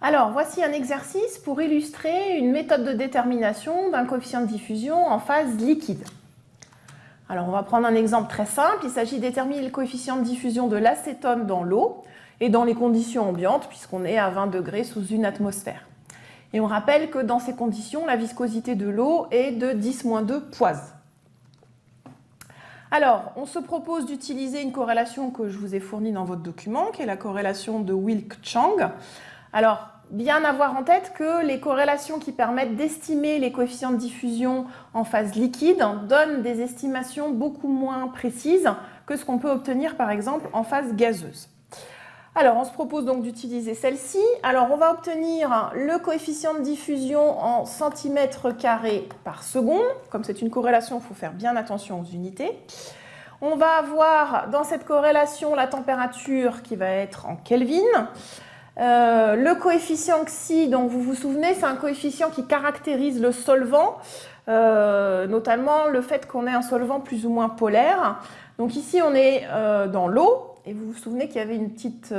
Alors, voici un exercice pour illustrer une méthode de détermination d'un coefficient de diffusion en phase liquide. Alors, on va prendre un exemple très simple. Il s'agit de déterminer le coefficient de diffusion de l'acétone dans l'eau et dans les conditions ambiantes, puisqu'on est à 20 degrés sous une atmosphère. Et on rappelle que dans ces conditions, la viscosité de l'eau est de 10-2 poises. Alors, on se propose d'utiliser une corrélation que je vous ai fournie dans votre document, qui est la corrélation de Wilk-Chang. Alors, bien avoir en tête que les corrélations qui permettent d'estimer les coefficients de diffusion en phase liquide donnent des estimations beaucoup moins précises que ce qu'on peut obtenir par exemple en phase gazeuse. Alors, on se propose donc d'utiliser celle-ci. Alors, on va obtenir le coefficient de diffusion en centimètres carrés par seconde. Comme c'est une corrélation, il faut faire bien attention aux unités. On va avoir dans cette corrélation la température qui va être en Kelvin. Euh, le coefficient xi, donc vous vous souvenez, c'est un coefficient qui caractérise le solvant, euh, notamment le fait qu'on ait un solvant plus ou moins polaire. Donc ici, on est euh, dans l'eau, et vous vous souvenez qu'il y avait une petite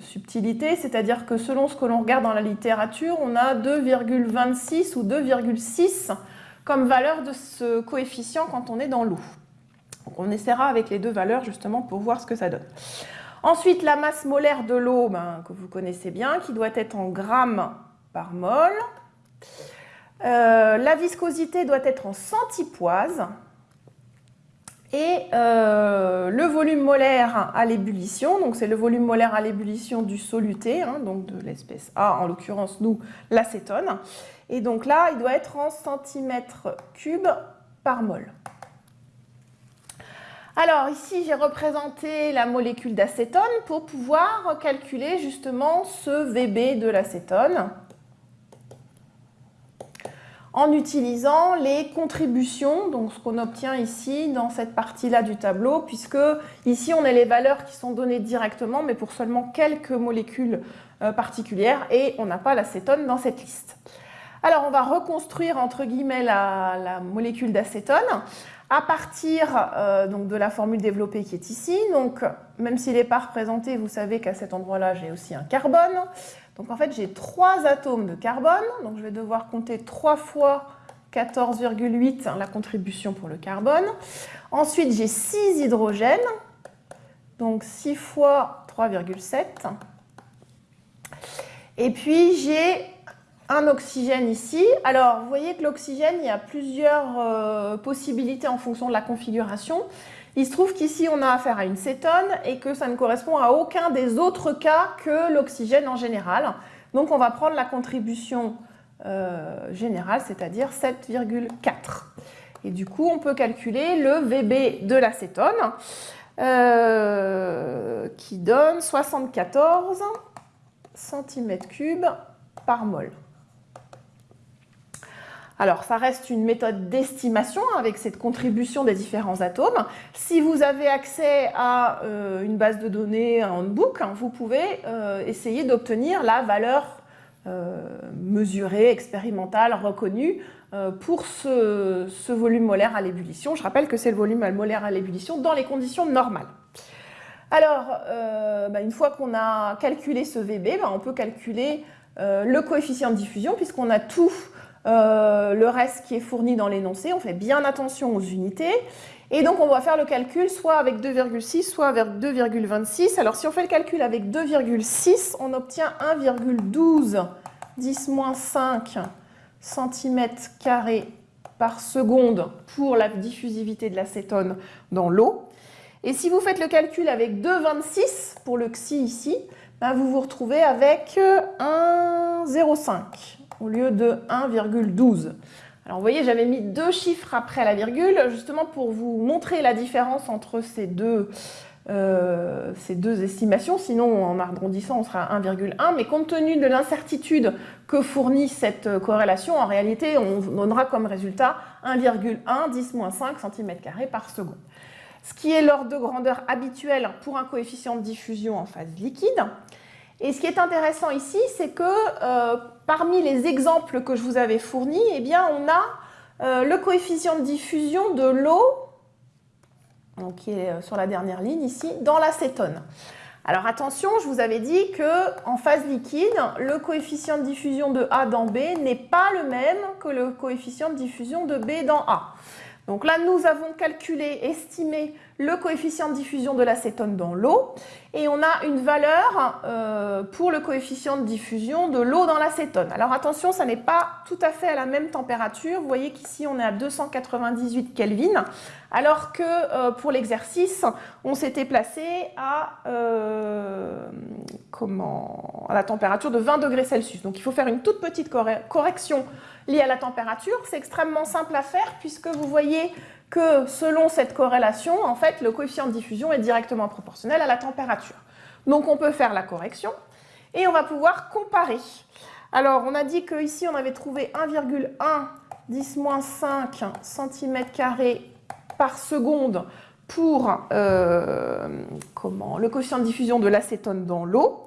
subtilité, c'est-à-dire que selon ce que l'on regarde dans la littérature, on a 2,26 ou 2,6 comme valeur de ce coefficient quand on est dans l'eau. on essaiera avec les deux valeurs justement pour voir ce que ça donne. Ensuite, la masse molaire de l'eau, ben, que vous connaissez bien, qui doit être en grammes par mol. Euh, la viscosité doit être en centipoise. Et euh, le volume molaire à l'ébullition, donc c'est le volume molaire à l'ébullition du soluté, hein, donc de l'espèce A, en l'occurrence nous, l'acétone. Et donc là, il doit être en centimètres cubes par mol. Alors ici, j'ai représenté la molécule d'acétone pour pouvoir calculer justement ce VB de l'acétone en utilisant les contributions, donc ce qu'on obtient ici dans cette partie-là du tableau, puisque ici on a les valeurs qui sont données directement, mais pour seulement quelques molécules euh, particulières, et on n'a pas l'acétone dans cette liste. Alors on va reconstruire entre guillemets la, molécule d'acétone à partir euh, donc de la formule développée qui est ici. Donc, même s'il n'est pas représenté, vous savez qu'à cet endroit-là, j'ai aussi un carbone. Donc, en fait, j'ai trois atomes de carbone. Donc, je vais devoir compter 3 fois 14,8 la contribution pour le carbone. Ensuite, j'ai 6 hydrogènes. Donc, 6 fois 3,7. Et puis, j'ai un oxygène ici. Alors, vous voyez que l'oxygène, il y a plusieurs euh, possibilités en fonction de la configuration. Il se trouve qu'ici, on a affaire à une cétone et que ça ne correspond à aucun des autres cas que l'oxygène en général. Donc, on va prendre la contribution euh, générale, c'est-à-dire 7,4. Et du coup, on peut calculer le VB de l'acétone euh, qui donne 74 cm3 par mol. Alors, ça reste une méthode d'estimation avec cette contribution des différents atomes. Si vous avez accès à euh, une base de données, un handbook, hein, vous pouvez euh, essayer d'obtenir la valeur euh, mesurée, expérimentale, reconnue pour ce, volume molaire à l'ébullition. Je rappelle que c'est le volume molaire à l'ébullition dans les conditions normales. Alors, bah, une fois qu'on a calculé ce VB, bah, on peut calculer le coefficient de diffusion puisqu'on a tout euh, le reste qui est fourni dans l'énoncé, on fait bien attention aux unités. Et donc, on va faire le calcul soit avec 2,6, soit avec 2,26. Alors, si on fait le calcul avec 2,6, on obtient 1,12 10-5 cm par seconde pour la diffusivité de l'acétone dans l'eau. Et si vous faites le calcul avec 2,26 pour le xi ici, ben, vous vous retrouvez avec 1,05 au lieu de 1,12. Alors vous voyez, j'avais mis deux chiffres après la virgule, justement pour vous montrer la différence entre ces deux, euh, estimations, sinon en arrondissant on sera à 1,1, mais compte tenu de l'incertitude que fournit cette corrélation, en réalité on donnera comme résultat 1,1 10-5 cm par seconde. Ce qui est l'ordre de grandeur habituel pour un coefficient de diffusion en phase liquide. Et ce qui est intéressant ici, c'est que euh, parmi les exemples que je vous avais fournis, eh bien, on a euh, le coefficient de diffusion de l'eau, qui est euh, sur la dernière ligne ici, dans l'acétone. Alors attention, je vous avais dit qu'en phase liquide, le coefficient de diffusion de A dans B n'est pas le même que le coefficient de diffusion de B dans A. Donc là, nous avons calculé, estimé le coefficient de diffusion de l'acétone dans l'eau et on a une valeur euh, pour le coefficient de diffusion de l'eau dans l'acétone. Alors attention, ça n'est pas tout à fait à la même température. Vous voyez qu'ici, on est à 298 Kelvin, alors que euh, pour l'exercice, on s'était placé à, euh, comment, à la température de 20 degrés Celsius. Donc il faut faire une toute petite correction liée à la température. C'est extrêmement simple à faire puisque vous voyez que selon cette corrélation, en fait, le coefficient de diffusion est directement proportionnel à la température. Donc on peut faire la correction et on va pouvoir comparer. Alors on a dit qu'ici on avait trouvé 1,1 10-5 cm par seconde pour euh, comment, le coefficient de diffusion de l'acétone dans l'eau.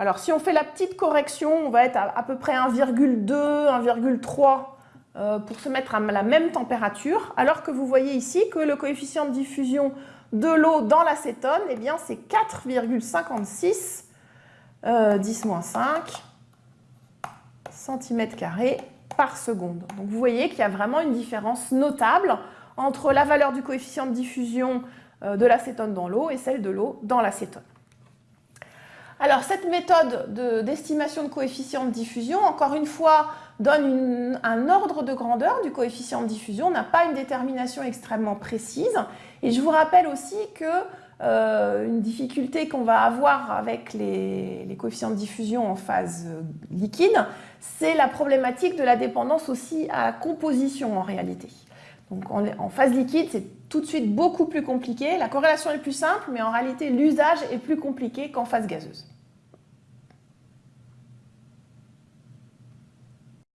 Alors si on fait la petite correction, on va être à, à peu près 1,2, 1,3 euh, pour se mettre à la même température, alors que vous voyez ici que le coefficient de diffusion de l'eau dans l'acétone, eh bien c'est 4,56 10-5 cm par seconde. Donc vous voyez qu'il y a vraiment une différence notable entre la valeur du coefficient de diffusion euh, de l'acétone dans l'eau et celle de l'eau dans l'acétone. Alors cette méthode d'estimation de, coefficient de diffusion, encore une fois, donne un ordre de grandeur du coefficient de diffusion, n'a pas une détermination extrêmement précise. Et je vous rappelle aussi que euh, une difficulté qu'on va avoir avec les, coefficients de diffusion en phase euh, liquide, c'est la problématique de la dépendance aussi à la composition en réalité. Donc en, phase liquide, c'est tout de suite beaucoup plus compliqué. La corrélation est plus simple, mais en réalité, l'usage est plus compliqué qu'en phase gazeuse.